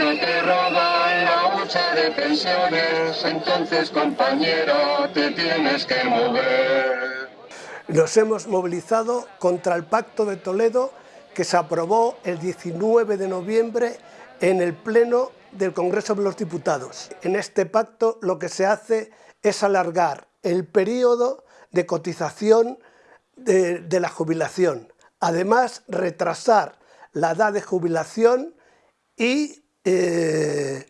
no te roban la hucha de pensiones, entonces compañero te tienes que mover. Nos hemos movilizado contra el Pacto de Toledo que se aprobó el 19 de noviembre en el Pleno del Congreso de los Diputados. En este pacto lo que se hace es alargar el periodo de cotización de, la jubilación. Además, retrasar la edad de jubilación y, eh,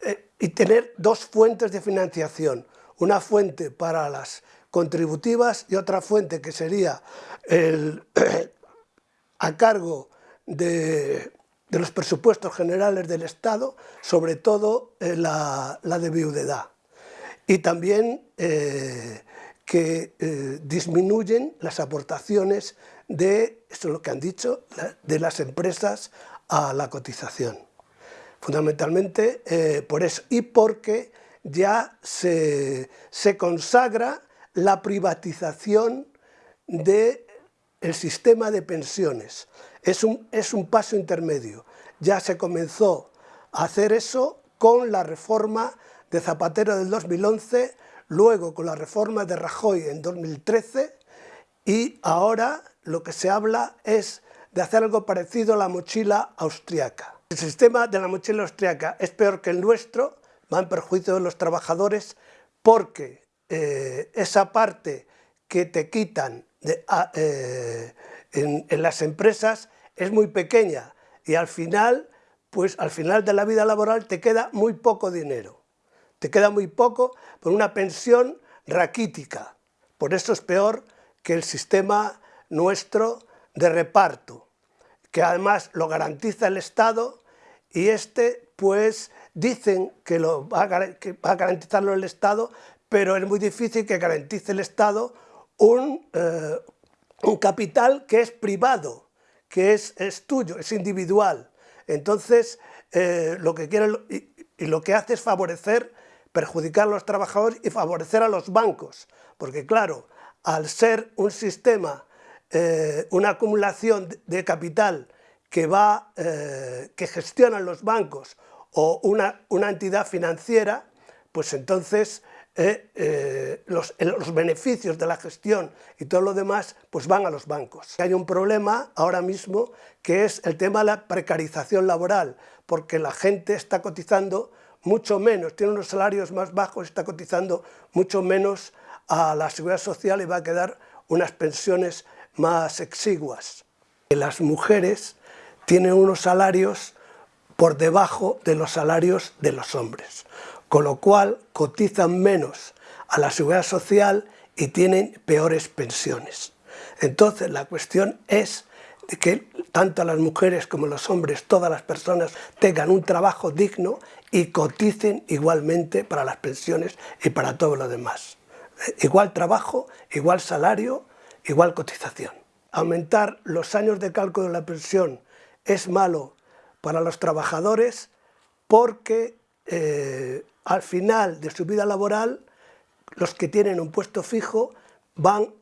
eh, y tener dos fuentes de financiación. Una fuente para las contributivas y otra fuente que sería a cargo de, los presupuestos generales del Estado, sobre todo eh, la, de viudedad. Y también que disminuyen las aportaciones de, esto es lo que han dicho, de las empresas a la cotización. Fundamentalmente por eso y porque ya se, se consagra la privatización del sistema de pensiones. Es un, es un paso intermedio. Ya se comenzó a hacer eso con la reforma de Zapatero del 2011, luego con la reforma de Rajoy en 2013 y ahora lo que se habla es de hacer algo parecido a la mochila austriaca. El sistema de la mochila austriaca es peor que el nuestro, va en perjuicio de los trabajadores porque eh, esa parte que te quitan ah, eh, en, las empresas es muy pequeña y al final, pues al final de la vida laboral te queda muy poco dinero. Te queda muy poco por una pensión raquítica. Por eso es peor que el sistema nuestro de reparto, que además lo garantiza el Estado y este pues dicen que, va a garantizarlo el Estado, pero es muy difícil que garantice el Estado un, eh, un capital que es privado, que es, es tuyo, es individual. Entonces, eh, lo que quiere y, lo que hace es favorecer, perjudicar a los trabajadores y favorecer a los bancos, porque claro, al ser un sistema, eh, una acumulación de capital que, va, que gestionan los bancos o una, una entidad financiera, pues entonces eh, eh, los, los, beneficios de la gestión y todo lo demás pues van a los bancos. Hay un problema ahora mismo que es el tema de la precarización laboral, porque la gente está cotizando mucho menos, tiene unos salarios más bajos, está cotizando mucho menos a la seguridad social y va a quedar unas pensiones más exiguas. Las mujeres tienen unos salarios por debajo de los salarios de los hombres con lo cual cotizan menos a la seguridad social y tienen peores pensiones. Entonces la cuestión es que tanto las mujeres como los hombres, todas las personas tengan un trabajo digno y coticen igualmente para las pensiones y para todo lo demás. Igual trabajo, igual salario, igual cotización. Aumentar los años de cálculo de la pensión es malo para los trabajadores porque eh, al final de su vida laboral, los que tienen un puesto fijo van,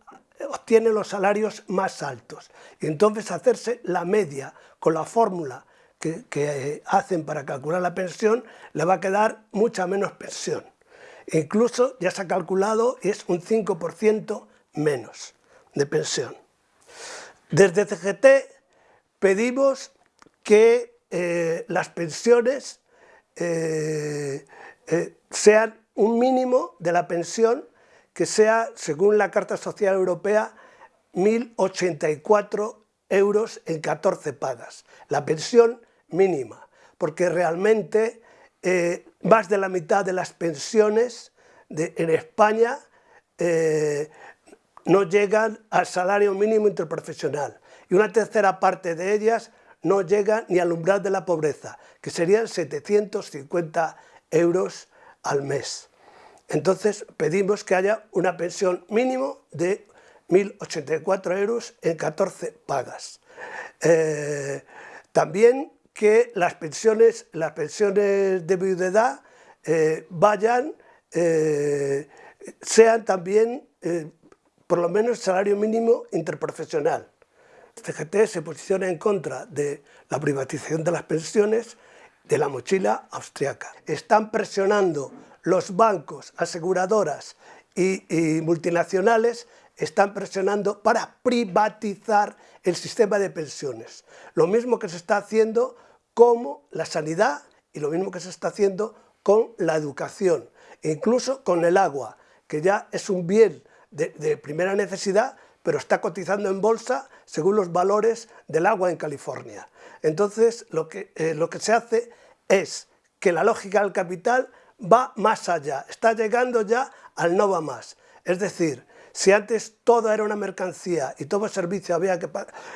obtienen los salarios más altos. Y entonces hacerse la media con la fórmula que, que hacen para calcular la pensión, le va a quedar mucha menos pensión. Incluso ya se ha calculado, es un 5% menos de pensión. Desde CGT pedimos que eh, las pensiones eh, eh, sean un mínimo de la pensión que sea, según la Carta Social Europea, 1.084 euros en 14 pagas, la pensión mínima, porque realmente más de la mitad de las pensiones en España no llegan al salario mínimo interprofesional y una tercera parte de ellas no llega ni al umbral de la pobreza, que serían 750 euros al mes. Entonces pedimos que haya una pensión mínimo de 1.084 euros en 14 pagas. Eh, también que las pensiones, las pensiones de viudedad eh, vayan, eh, sean también por lo menos salario mínimo interprofesional. CGT se posiciona en contra de la privatización de las pensiones de la mochila austriaca. Están presionando los bancos, aseguradoras y, y multinacionales están presionando para privatizar el sistema de pensiones. Lo mismo que se está haciendo como la sanidad y lo mismo que se está haciendo con la educación, incluso con el agua, que ya es un bien de, primera necesidad, pero está cotizando en bolsa según los valores del agua en California. Entonces, lo que, eh, lo que se hace es que la lógica del capital va más allá, está llegando ya al no va más. Es decir, si antes todo era una mercancía y todo servicio había que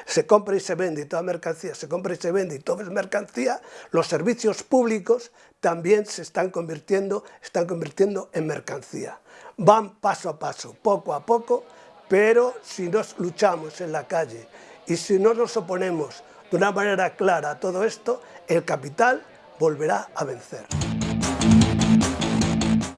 se compra y se vende y toda mercancía se compra y se vende y todo es mercancía, los servicios públicos también se están convirtiendo, están convirtiendo en mercancía. Van paso a paso, poco a poco, pero si nos luchamos en la calle y si no nos oponemos de una manera clara a todo esto, el capital volverá a vencer.